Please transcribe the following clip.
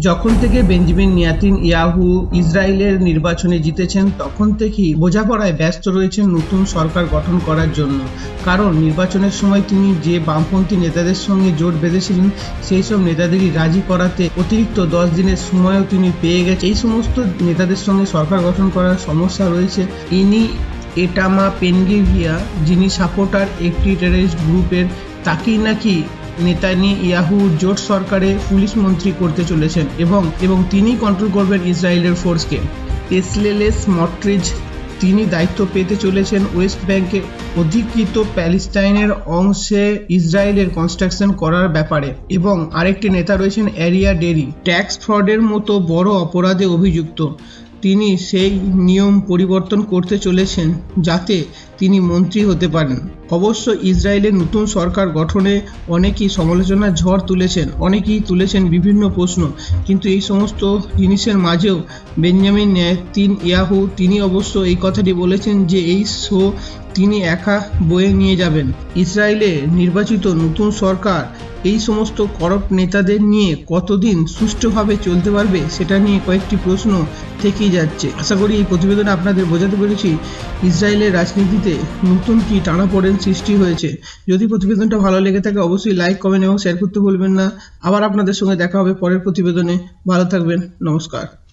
যখন থেকে Benjamin নিয়াতিন Yahoo ইসরায়েলের নির্বাচনে জিতেছেন, তখন থেকেই বোঝাপড়ায় ব্যস্ত রয়েছেন নতুন সরকার গঠন করার জন্য। কারণ নির্বাচনের সময় তিনি যে বামপন্থী নেতাদের সঙ্গে জোট বেঁধেছিলেন, সেই সব নেতাদেরই রাজি করাতে অতিরিক্ত দশ দিনের সময়ও তিনি পেয়ে গেছে এই সমস্ত নেতাদের সঙ্গে সরকার গঠন করার সমস্যা রয়েছে। ইনি এটামা পেনগেভিয়া, যিনি সাপোর্টার একটি টেররিস্ট গ্রুপের, তাকেই নাকি নেতানি ইয়াহু জোট সরকারে পুলিশ মন্ত্রী করতে চলেছেন এবং এবং তিনি কন্ট্রোল করবেন ইসরায়েলের ফোর্সকে পেসলেলেস মট্রিজ তিনি দায়িত্ব পেতে চলেছেন ওয়েস্ট ব্যাংকে। অধিকৃত প্যালেস্টাইনের অংশে ইসরায়েলের কনস্ট্রাকশন করার ব্যাপারে। এবং আরেকটি নেতা রয়েছেন এরিয়া ডেরি। ট্যাক্স ফ্রডের মতো বড় অপরাধে অভিযুক্ত। তিনি সেই নিয়ম পরিবর্তন করতে চলেছেন যাতে তিনি মন্ত্রী হতে পারেন। অবশ্য ইসরায়েলের নতুন সরকার গঠনে অনেকেই সমালোচনার ঝড় তুলেছেন, অনেকেই তুলেছেন বিভিন্ন প্রশ্ন। কিন্তু এই সমস্ত জিনিসের মাঝেও বেঞ্জামিন ন্যায় তিন ইয়াহু, তিনি অবশ্য এই কথাটি বলেছেন যে এই শো তিনি একা বয়ে নিয়ে যাবেন। ইসরায়েলে নির্বাচিত নতুন সরকার এই সমস্ত করপ্ট নেতাদের নিয়ে কতদিন সুষ্ঠুভাবে চলতে পারবে সেটা নিয়ে কয়েকটি প্রশ্ন থেকেই যাচ্ছে। আশা করি এই প্রতিবেদনে আপনাদের বোঝাতে পেরেছি ইসরায়েলের রাজনীতিতে নতুন কি টানাপোড়েন সৃষ্টি হয়েছে। যদি প্রতিবেদনটা ভালো লেগে থাকে অবশ্যই লাইক, কমেন্ট এবং শেয়ার করতে ভুলবেন না। আবার আপনাদের সঙ্গে দেখা হবে পরের প্রতিবেদনে। ভালো থাকবেন, নমস্কার।